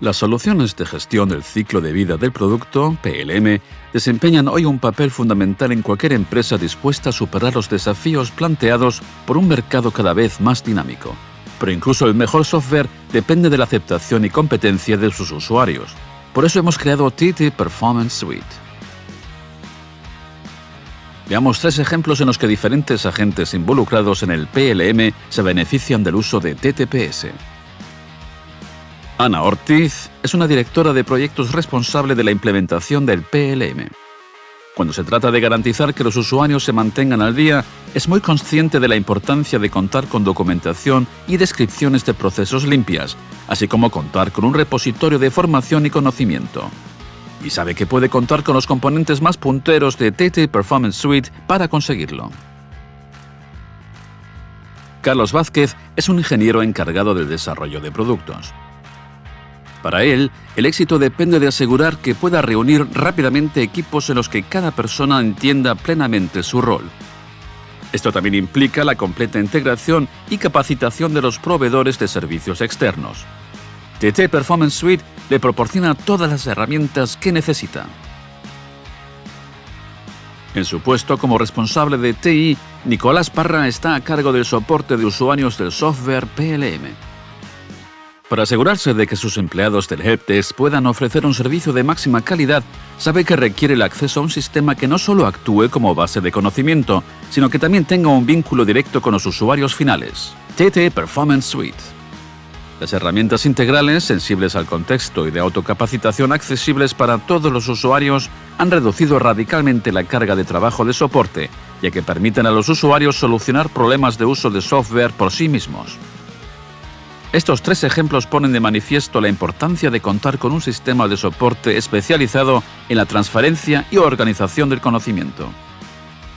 Las soluciones de gestión del ciclo de vida del producto, PLM, desempeñan hoy un papel fundamental en cualquier empresa dispuesta a superar los desafíos planteados por un mercado cada vez más dinámico. Pero incluso el mejor software depende de la aceptación y competencia de sus usuarios. Por eso hemos creado TT Performance Suite. Veamos tres ejemplos en los que diferentes agentes involucrados en el PLM se benefician del uso de TTPS. Ana Ortiz es una directora de proyectos responsable de la implementación del PLM. Cuando se trata de garantizar que los usuarios se mantengan al día, es muy consciente de la importancia de contar con documentación y descripciones de procesos limpias, así como contar con un repositorio de formación y conocimiento. Y sabe que puede contar con los componentes más punteros de TT Performance Suite para conseguirlo. Carlos Vázquez es un ingeniero encargado del desarrollo de productos. Para él, el éxito depende de asegurar que pueda reunir rápidamente equipos en los que cada persona entienda plenamente su rol. Esto también implica la completa integración y capacitación de los proveedores de servicios externos. TT Performance Suite le proporciona todas las herramientas que necesita. En su puesto como responsable de TI, Nicolás Parra está a cargo del soporte de usuarios del software PLM. Para asegurarse de que sus empleados del helpdesk puedan ofrecer un servicio de máxima calidad, sabe que requiere el acceso a un sistema que no solo actúe como base de conocimiento, sino que también tenga un vínculo directo con los usuarios finales. TT Performance Suite. Las herramientas integrales, sensibles al contexto y de autocapacitación accesibles para todos los usuarios, han reducido radicalmente la carga de trabajo de soporte, ya que permiten a los usuarios solucionar problemas de uso de software por sí mismos. Estos tres ejemplos ponen de manifiesto la importancia de contar con un sistema de soporte especializado en la transferencia y organización del conocimiento.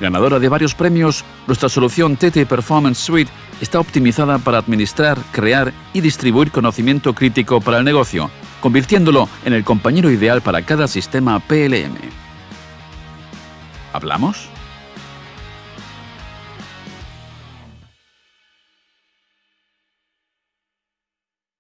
Ganadora de varios premios, nuestra solución TT Performance Suite está optimizada para administrar, crear y distribuir conocimiento crítico para el negocio, convirtiéndolo en el compañero ideal para cada sistema PLM. ¿Hablamos?